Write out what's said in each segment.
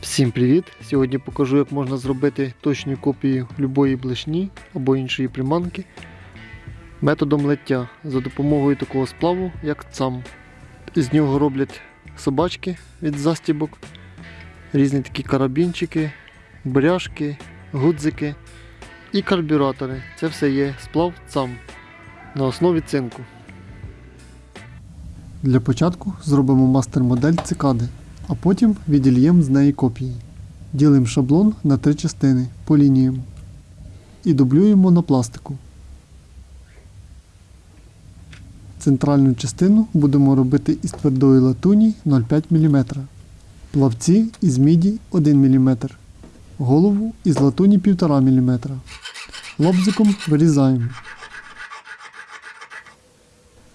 Всім привіт! Сьогодні покажу, як можна зробити точну копію любої блешні або іншої приманки методом лиття за допомогою такого сплаву, як цам. З нього роблять собачки від застібок, різні такі карабінчики, бряшки, гудзики і карбюратори. Це все є сплав цам на основі цинку. Для початку зробимо мастер-модель цикади, а потім відільємо з неї копії. Ділимо шаблон на три частини по лініям і дублюємо на пластику. Центральну частину будемо робити із твердої латуні 0,5 мм, плавці із міді 1 мм, голову із латуні 1,5 мм. Лобзиком вирізаємо.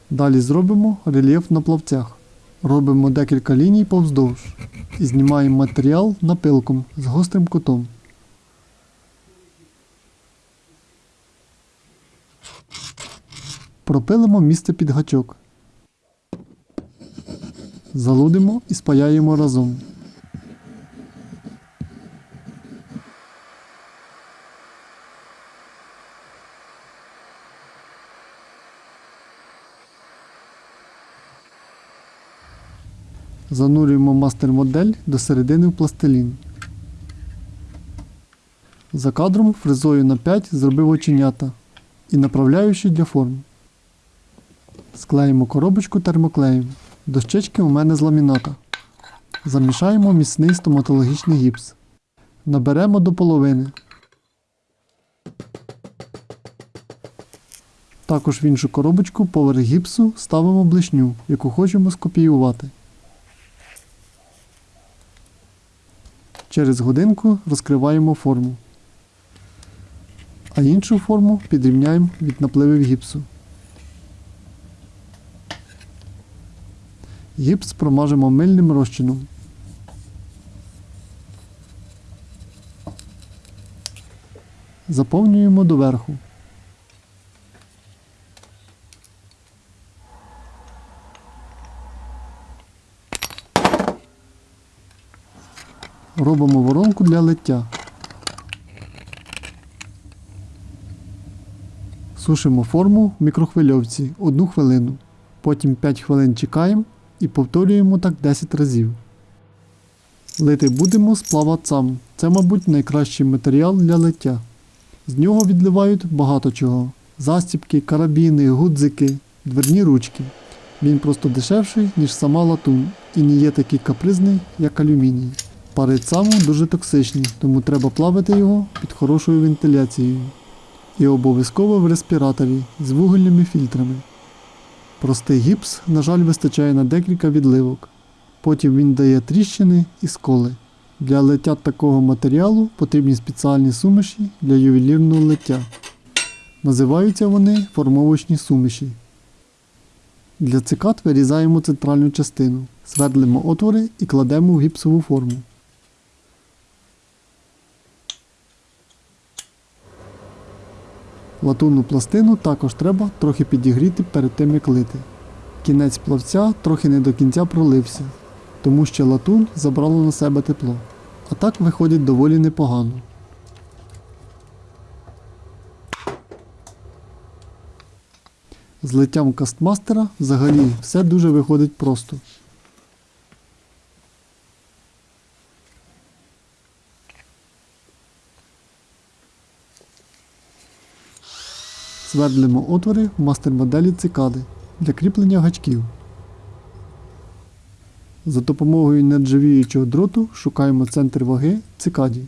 Далі зробимо рельєф на плавцях. Робимо декілька ліній повздовж і знімаємо матеріал напилком з гострим кутом. Пропилимо місце під гачок. Залудимо і спаяємо разом. Занурюємо мастер-модель до середини в пластилін. За кадром фрезою на 5 зробив оченята і направляючи для форм. Склеїмо коробочку термоклеєм. Дощечки у мене з ламіната. Замішаємо міцний стоматологічний гіпс. Наберемо до половини. Також в іншу коробочку поверх гіпсу ставимо блишню, яку хочемо скопіювати. Через годинку розкриваємо форму. А іншу форму підрівняємо від напливів гіпсу. Гіпс промажемо мильним розчином. Заповнюємо доверху. Робимо воронку для лиття. Сушимо форму в мікрохвильовці 1 хвилину. Потім 5 хвилин чекаємо і повторюємо так 10 разів. Лити будемо з плавацам. Це, мабуть, найкращий матеріал для лиття. З нього відливають багато чого: застібки, карабіни, гудзики, дверні ручки. Він просто дешевший, ніж сама латунь, і не є такий капризний, як алюміній. Пари цаму дуже токсичні, тому треба плавити його під хорошою вентиляцією. І обов'язково в респіраторі з вугільними фільтрами. Простий гіпс, на жаль, вистачає на декілька відливок. Потім він дає тріщини і сколи. Для лиття такого матеріалу потрібні спеціальні суміші для ювелірного лиття. Називаються вони формовочні суміші. Для цикад вирізаємо центральну частину, свердлимо отвори і кладемо в гіпсову форму. Латунну пластину також треба трохи підігріти перед тим як лити. Кінець плавця трохи не до кінця пролився, тому що латунь забрала на себе тепло. А так виходить доволі непогано. З литтям кастмастера взагалі все дуже виходить просто. Свердлимо отвори в мастер-моделі цикади для кріплення гачків. За допомогою нержавіючого дроту шукаємо центр ваги цикаді.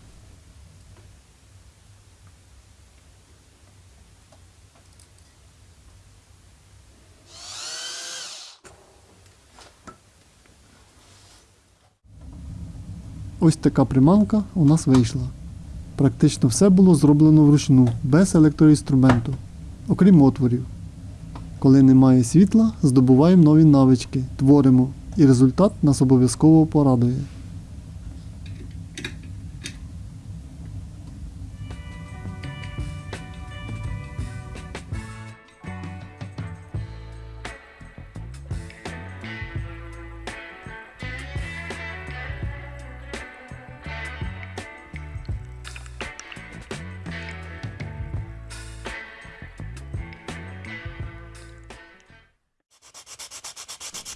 Ось така приманка у нас вийшла. Практично все було зроблено вручну, без електроінструменту, окрім отворів. Коли немає світла, здобуваємо нові навички, творимо, і результат нас обов'язково порадує.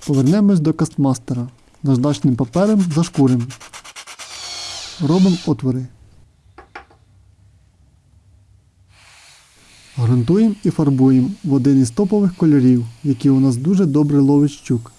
Повернемось до кастмастера. Наждачним папером зашкуримо. Робимо отвори. Грунтуємо і фарбуємо в один із топових кольорів, який у нас дуже добре ловить щук.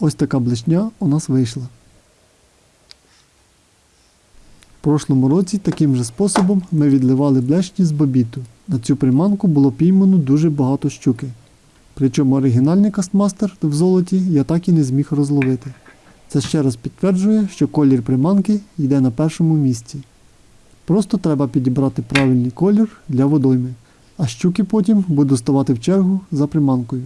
Ось така блешня у нас вийшла. В прошлому році таким же способом ми відливали блешні з бобіту. На цю приманку було піймано дуже багато щуки. Причому оригінальний кастмастер в золоті я так і не зміг розловити. Це ще раз підтверджує, що колір приманки йде на першому місці. Просто треба підібрати правильний колір для водойми, а щуки потім будуть ставати в чергу за приманкою.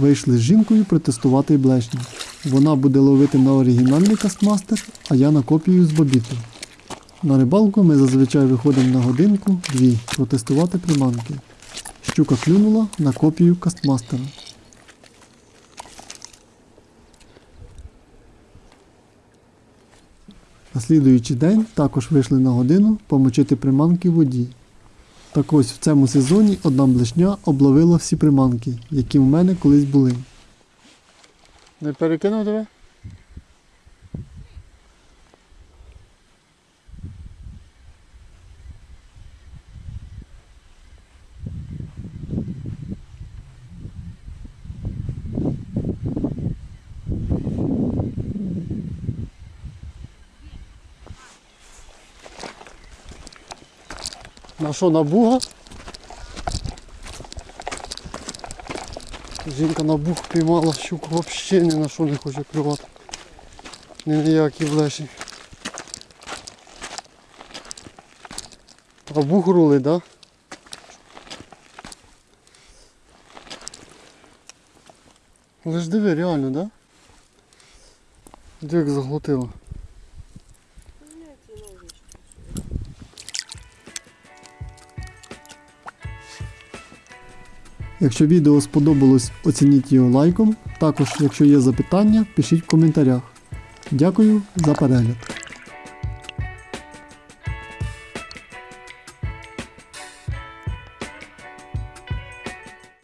Вийшли з жінкою протестувати блешню. Вона буде ловити на оригінальний кастмастер, а я на копію з бобіту. На рибалку ми зазвичай виходимо на годинку-дві протестувати приманки. Щука клюнула на копію кастмастера. На слідуючий день також вийшли на годину помочити приманки воді. Так ось в цьому сезоні одна блешня обловила всі приманки, які в мене колись були. Не перекинув тебе? На що, на буга? Жінка на бух піймала щуку взагалі ні на що не хоче клювати. Ні на які блеші. А бух рулить, так? Да? Але диви, реально, так? Да? Диви, як Якщо відео сподобалось, оцініть його лайком. Також, якщо є запитання, пишіть в коментарях. Дякую за перегляд.